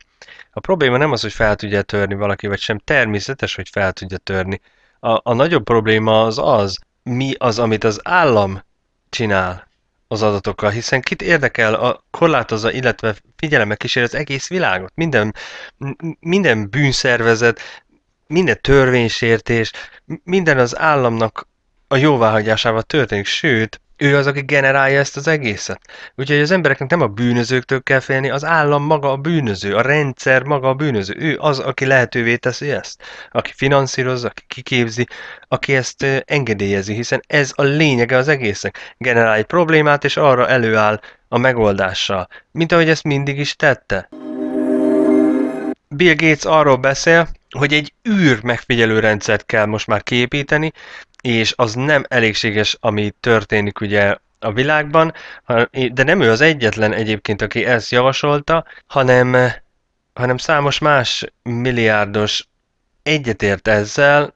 S1: A probléma nem az, hogy fel tudja törni valaki vagy sem. Természetes, hogy fel tudja törni. A, a nagyobb probléma az az, mi az, amit az állam csinál az adatokkal, hiszen kit érdekel, a, korlátozza, illetve figyelemmel kísér az egész világot. Minden, minden bűnszervezet, minden törvénysértés, minden az államnak a jóváhagyásával történik, sőt, ő az, aki generálja ezt az egészet. Úgyhogy az embereknek nem a bűnözőktől kell félni, az állam maga a bűnöző, a rendszer maga a bűnöző. Ő az, aki lehetővé teszi ezt, aki finanszírozza, aki kiképzi, aki ezt engedélyezi, hiszen ez a lényege az egésznek. Generál egy problémát, és arra előáll a megoldással, mint ahogy ezt mindig is tette. Bill Gates arról beszél, hogy egy űr megfigyelő rendszert kell most már kiépíteni, és az nem elégséges, ami történik ugye a világban, de nem ő az egyetlen egyébként, aki ezt javasolta, hanem, hanem számos más milliárdos egyetért ezzel,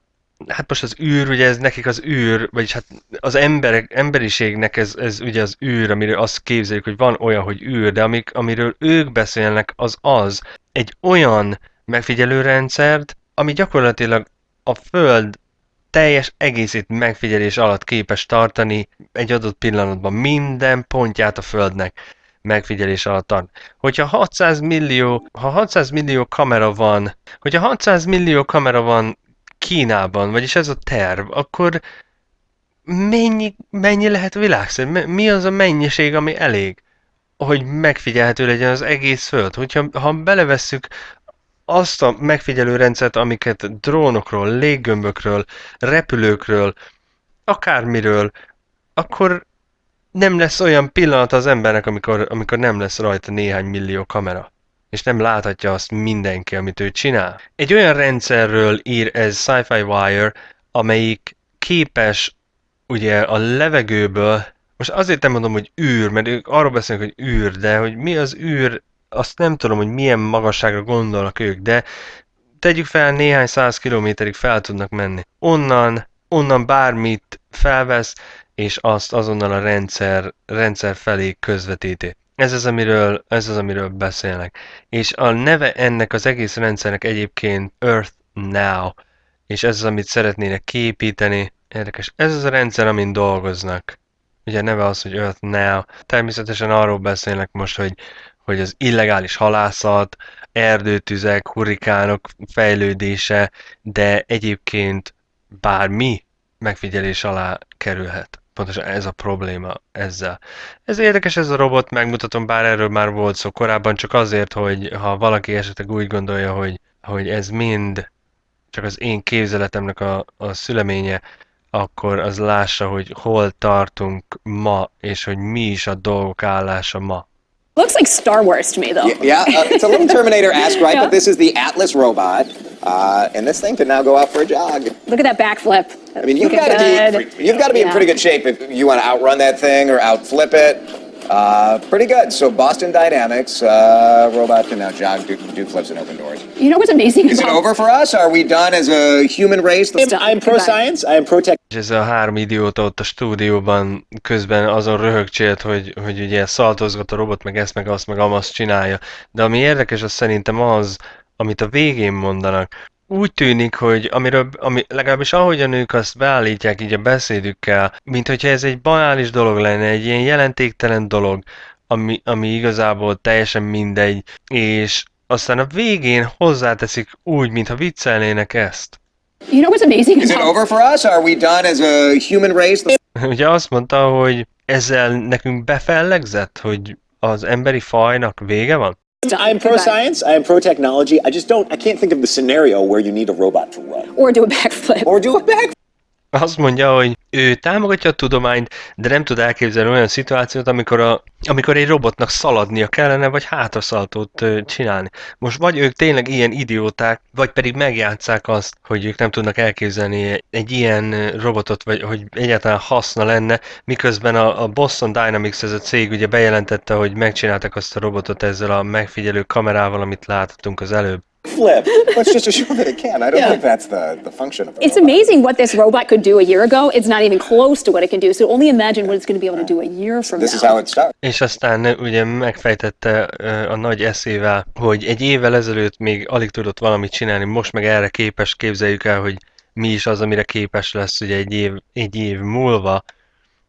S1: hát most az űr, ugye ez nekik az űr, vagyis hát az emberek, emberiségnek ez, ez ugye az űr, amiről azt képzeljük, hogy van olyan, hogy űr, de amik, amiről ők beszélnek, az az, egy olyan megfigyelőrendszert, ami gyakorlatilag a Föld teljes egészét megfigyelés alatt képes tartani egy adott pillanatban minden pontját a Földnek megfigyelés alatt tart. Hogyha 600 millió, ha 600 millió kamera van, hogyha 600 millió kamera van Kínában, vagyis ez a terv, akkor mennyi, mennyi lehet világszerű? Mi az a mennyiség, ami elég, hogy megfigyelhető legyen az egész Föld? Hogyha ha belevesszük azt a megfigyelő rendszert, amiket drónokról, léggömbökről, repülőkről, akármiről, akkor nem lesz olyan pillanat az embernek, amikor, amikor nem lesz rajta néhány millió kamera és nem láthatja azt mindenki, amit ő csinál. Egy olyan rendszerről ír ez Sci-Fi Wire, amelyik képes ugye a levegőből, most azért nem mondom, hogy űr, mert ők arról beszélnek, hogy űr, de hogy mi az űr, azt nem tudom, hogy milyen magasságra gondolnak ők, de tegyük fel, néhány száz kilométerig fel tudnak menni. Onnan, onnan bármit felvesz, és azt azonnal a rendszer, rendszer felé közvetíti. Ez az, amiről, ez az, amiről beszélnek. És a neve ennek az egész rendszernek egyébként Earth Now, és ez az, amit szeretnének képíteni. Érdekes. Ez az a rendszer, amin dolgoznak. Ugye a neve az, hogy Earth Now. Természetesen arról beszélnek most, hogy, hogy az illegális halászat, erdőtüzek, hurrikánok fejlődése, de egyébként bármi megfigyelés alá kerülhet. Pontosan ez a probléma ezzel. Ez érdekes ez a robot, megmutatom, bár erről már volt szó korábban, csak azért, hogy ha valaki esetleg úgy gondolja, hogy, hogy ez mind csak az én képzeletemnek a, a szüleménye, akkor az lássa, hogy hol tartunk ma, és hogy mi is a dolgok állása ma.
S17: Looks like Star Wars to me, though.
S18: Yeah, yeah uh, it's a little Terminator-esque, right?
S17: Yeah.
S18: But this is the Atlas robot, uh, and this thing can now go out for a jog.
S17: Look at that backflip.
S18: I mean, you've got to be you've got to be in pretty good shape if you want to outrun that thing or outflip it. Uh, pretty good. So Boston Dynamics uh, robot can now jog, do, do flips, and open doors.
S17: You know what's amazing
S18: Is it over for us? Are we done as a human race?
S17: I'm pro-science,
S18: I am pro-tech.
S1: És ez a három idióta ott a stúdióban közben azon röhögcsélt, hogy, hogy ugye szaltozgat a robot, meg ezt, meg azt, meg amazt csinálja. De ami érdekes, az szerintem az, amit a végén mondanak. Úgy tűnik, hogy amiről, ami, legalábbis ahogyan ők azt beállítják így a beszédükkel, mint hogyha ez egy banális dolog lenne, egy ilyen jelentéktelen dolog, ami, ami igazából teljesen mindegy, és aztán a végén hozzáteszik úgy, mintha viccelnének ezt.
S17: You know what's amazing
S18: Is it over for us? Are we done as a human race?
S1: Ugye azt mondta, hogy ezzel nekünk befellegzett, hogy az emberi fajnak vége van?
S18: I'm pro-science. I am pro-technology. I just don't. I can't think of the scenario where you need a robot to run
S17: or do a backflip.
S18: or do a back.
S1: Azt mondja, hogy ő támogatja a tudományt, de nem tud elképzelni olyan szituációt, amikor, a, amikor egy robotnak szaladnia kellene, vagy hátraszaltót csinálni. Most vagy ők tényleg ilyen idióták, vagy pedig megjátszák azt, hogy ők nem tudnak elképzelni egy ilyen robotot, vagy hogy egyáltalán haszna lenne, miközben a, a Boston Dynamics ez a cég ugye bejelentette, hogy megcsináltak azt a robotot ezzel a megfigyelő kamerával, amit láthatunk az előbb.
S18: Flip. Let's just assume that it can. I don't
S17: Yeah.
S18: think that's the, the function of the
S17: It's amazing what this robot could do a year ago. It's not even close to what it can do. So only imagine what it's going to be able to do a year from
S18: This
S17: now.
S18: is how it starts.
S1: És aztán ö, ugye megfejtette ö, a nagy eszével, hogy egy évvel ezelőtt még alig tudott valamit csinálni, most meg erre képes, képzeljük el, hogy mi is az, amire képes lesz ugye egy év, egy év múlva.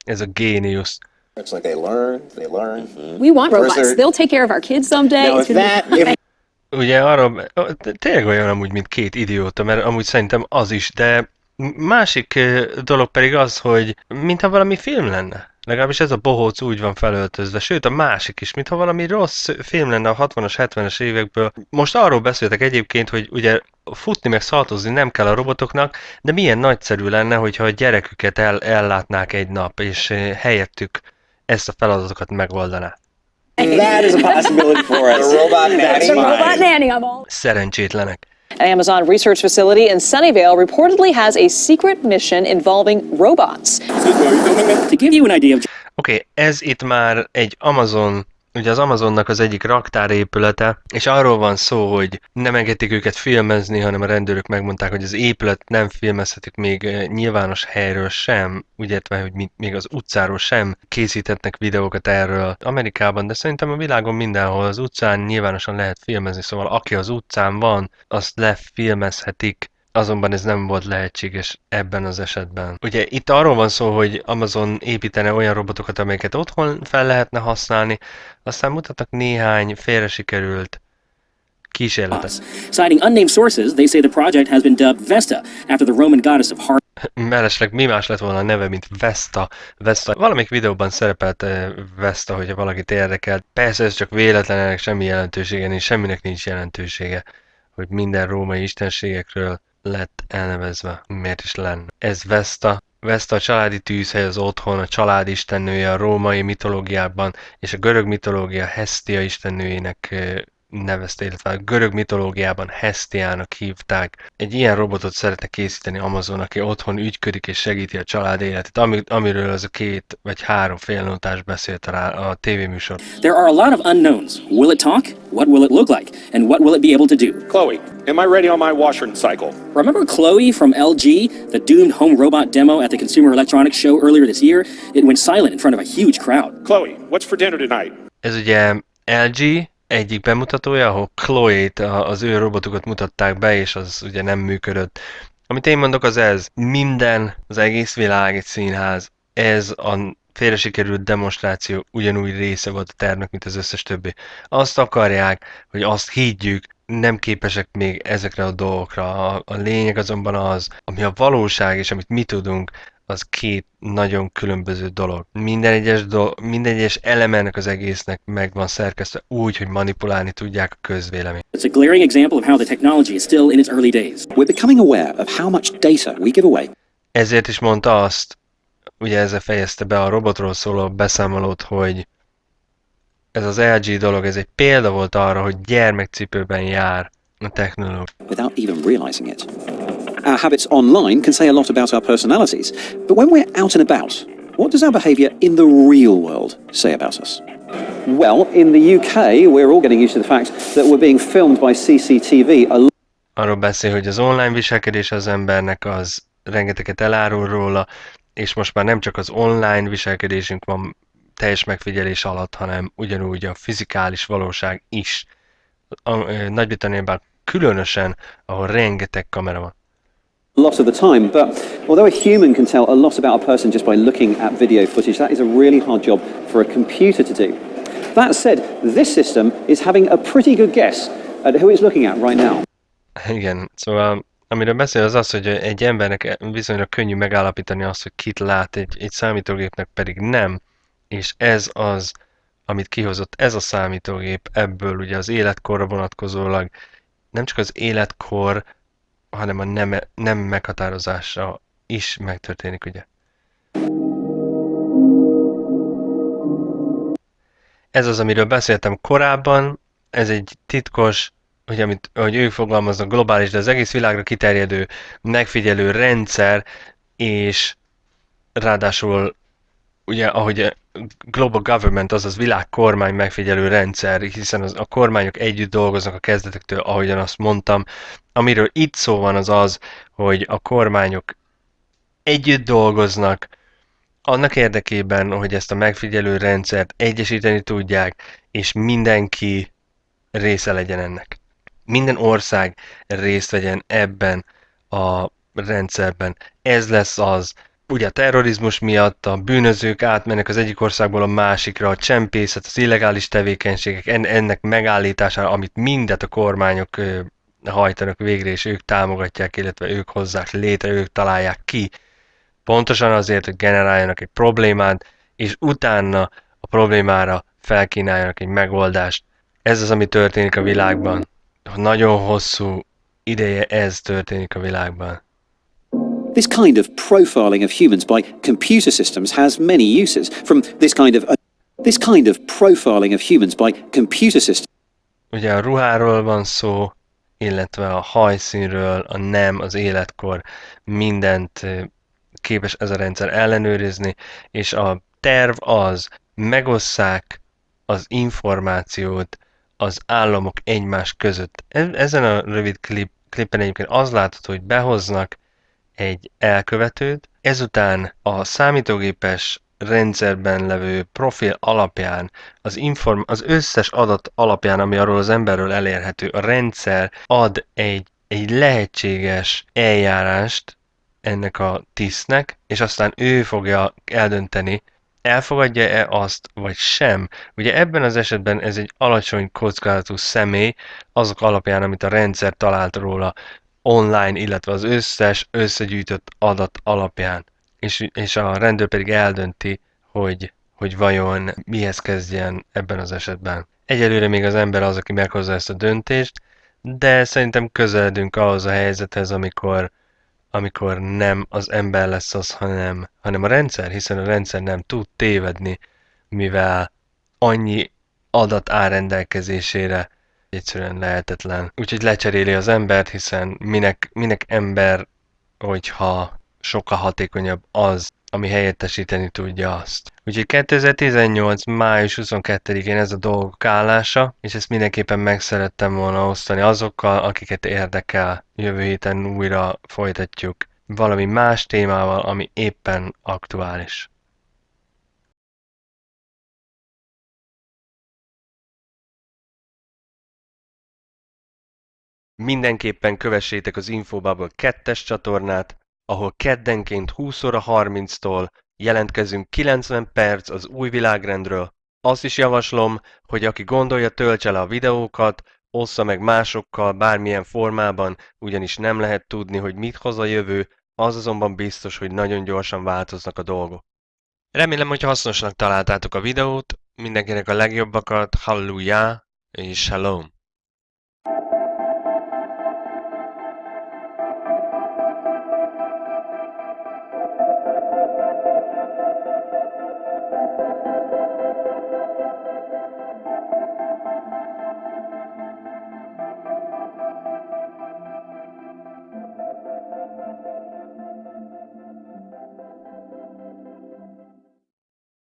S1: Ez a géniusz.
S18: It's like they learn, they learn.
S17: We want robots. They'll take care of our kids someday.
S18: Now,
S17: It's
S18: if that, if
S1: Ugye arra, tényleg olyan amúgy, mint két idióta, mert amúgy szerintem az is, de másik dolog pedig az, hogy mintha valami film lenne. Legalábbis ez a bohóc úgy van felöltözve, sőt a másik is, mintha valami rossz film lenne a 60-as, 70-es évekből. Most arról beszéltek egyébként, hogy ugye futni meg szaltozni nem kell a robotoknak, de milyen nagyszerű lenne, hogyha a gyereküket el, ellátnák egy nap, és helyettük ezt a feladatokat megoldaná.
S18: That is a possibility for us. The robot nanny.
S17: It's a robot nanny. I'm all.
S1: Szerencsétlenek.
S19: An Amazon research facility in Sunnyvale reportedly has a secret mission involving robots.
S11: To give you an idea of
S1: Oké, okay, ez itt már egy Amazon ugye az Amazonnak az egyik raktárépülete, és arról van szó, hogy nem engedték őket filmezni, hanem a rendőrök megmondták, hogy az épület nem filmezhetik még eh, nyilvános helyről sem, úgy értve, hogy még az utcáról sem készítetnek videókat erről Amerikában, de szerintem a világon mindenhol az utcán nyilvánosan lehet filmezni, szóval aki az utcán van, azt lefilmezhetik, azonban ez nem volt lehetséges ebben az esetben. Ugye itt arról van szó, hogy Amazon építene olyan robotokat, amelyeket otthon fel lehetne használni, aztán mutatnak néhány félre sikerült kísérletet.
S20: Citing unnamed sources, they say the project has been dubbed Vesta after the Roman goddess of heart.
S1: Mellesleg mi más lett volna a neve, mint Vesta. Vesta. Valamelyik videóban szerepelt uh, Vesta, hogyha valakit érdekelt. Persze ez csak véletlen, ennek semmi jelentősége nincs, semminek nincs jelentősége, hogy minden római istenségekről lett elnevezve. Miért is lenne? Ez Vesta. Vesta a családi tűzhely, az otthon, a család istennője a római mitológiában, és a görög mitológia Hestia istennőjének nevezte, illetve a görög mitológiában Hestiának hívták. Egy ilyen robotot szeretne készíteni Amazon, aki otthon ügyködik és segíti a család életét, ami, amiről az a két vagy három félnotás beszélt rá a tévéműsor.
S20: There are a lot of unknowns. Will it talk? What will it look like? And what will it be able to do?
S21: Chloe, am I ready on my washer cycle?
S20: Remember Chloe from LG, the doomed home robot demo at the Consumer Electronics Show earlier this year? It went silent in front of a huge crowd.
S21: Chloe, what's for dinner tonight?
S1: Ez ugye LG, egyik bemutatója, ahol Chloe-t, az ő robotukat mutatták be, és az ugye nem működött. Amit én mondok az ez, minden, az egész világ egy színház, ez a félre sikerült demonstráció ugyanúgy része volt a tervnek, mint az összes többi. Azt akarják, hogy azt higgyük, nem képesek még ezekre a dolgokra. A, a lényeg azonban az, ami a valóság és amit mi tudunk, az két nagyon különböző dolog. Minden egyes, do- minden egyes eleme ennek az egésznek meg van szerkesztve úgy, hogy manipulálni tudják a közvéleményt.
S20: It's a glaring example of how the technology is still in its early days.
S12: We're becoming aware of how much data we give away.
S1: Ezért is mondta azt, ugye ezzel fejezte be a robotról szóló beszámolót, hogy ez az LG dolog, ez egy példa volt arra, hogy gyermekcipőben jár a technológia.
S12: Without even realizing it. Our habits online can say a lot about our personalities, but when we're out and about, what does our behaviour in the real world say about us?
S9: Well, in the UK, we're all getting used to the fact that we're being filmed by CCTV.
S1: Arról beszél, hogy az online viselkedés az embernek az rengeteget elárul róla, és most már nem csak az online viselkedésünk van teljes megfigyelés alatt, hanem ugyanúgy a fizikális valóság is. Nagy-Britanniában különösen, ahol rengeteg kamera van.
S9: Lot of the time, but although a human can tell a lot about a person just by looking at video footage, that is a really hard job for a computer to do. That said, this system is having a pretty good guess at who it's looking at right now.
S1: Igen, szóval amiről beszél az az, hogy egy embernek viszonylag könnyű megállapítani azt, hogy kit lát, egy, egy számítógépnek pedig nem, és ez az, amit kihozott ez a számítógép ebből ugye az életkorra vonatkozólag, nem csak az életkor, hanem a nem, nem meghatározása is megtörténik, ugye. Ez az, amiről beszéltem korábban, ez egy titkos, hogy amit, ahogy ők fogalmaznak, globális, de az egész világra kiterjedő megfigyelő rendszer, és ráadásul ugye, ahogy global government, azaz világkormány megfigyelő rendszer, hiszen az, a kormányok együtt dolgoznak a kezdetektől, ahogyan azt mondtam. Amiről itt szó van az az, hogy a kormányok együtt dolgoznak, annak érdekében, hogy ezt a megfigyelő rendszert egyesíteni tudják, és mindenki része legyen ennek. Minden ország részt vegyen ebben a rendszerben. Ez lesz az, ugye a terrorizmus miatt a bűnözők átmennek az egyik országból a másikra, a csempészet, az illegális tevékenységek, ennek megállítására, amit mindet a kormányok hajtanak végre, és ők támogatják, illetve ők hozzák létre, ők találják ki. Pontosan azért, hogy generáljanak egy problémát, és utána a problémára felkínáljanak egy megoldást. Ez az, ami történik a világban. Nagyon hosszú ideje ez történik a világban.
S12: This kind of profiling of humans by computer systems has many uses. From this kind of this kind of profiling of humans by computer systems.
S1: Ugye a ruháról van szó, illetve a hajszínről, a nem, az életkor, mindent képes ez a rendszer ellenőrizni, és a terv az, megosszák az információt az államok egymás között. E- Ezen a rövid klip, klippen egyébként az látható, hogy behoznak egy elkövetőt, ezután a számítógépes rendszerben levő profil alapján, az, inform, az összes adat alapján, ami arról az emberről elérhető, a rendszer ad egy, egy lehetséges eljárást ennek a tisztnek, és aztán ő fogja eldönteni, elfogadja-e azt, vagy sem. Ugye ebben az esetben ez egy alacsony kockázatú személy, azok alapján, amit a rendszer talált róla online, illetve az összes összegyűjtött adat alapján. És, és a rendőr pedig eldönti, hogy, hogy vajon mihez kezdjen ebben az esetben. Egyelőre még az ember az, aki meghozza ezt a döntést, de szerintem közeledünk ahhoz a helyzethez, amikor amikor nem az ember lesz az, hanem, hanem a rendszer, hiszen a rendszer nem tud tévedni, mivel annyi adat áll rendelkezésére, egyszerűen lehetetlen. Úgyhogy lecseréli az embert, hiszen minek, minek ember, hogyha sokkal hatékonyabb az, ami helyettesíteni tudja azt. Úgyhogy 2018. május 22-én ez a dolgok állása, és ezt mindenképpen meg szerettem volna osztani azokkal, akiket érdekel. Jövő héten újra folytatjuk valami más témával, ami éppen aktuális. Mindenképpen kövessétek az Infobubble 2-es csatornát, ahol keddenként 20 óra 30-tól jelentkezünk 90 perc az új világrendről. Azt is javaslom, hogy aki gondolja, töltse le a videókat, ossza meg másokkal bármilyen formában, ugyanis nem lehet tudni, hogy mit hoz a jövő, az azonban biztos, hogy nagyon gyorsan változnak a dolgok. Remélem, hogy hasznosnak találtátok a videót, mindenkinek a legjobbakat, hallelujah és shalom!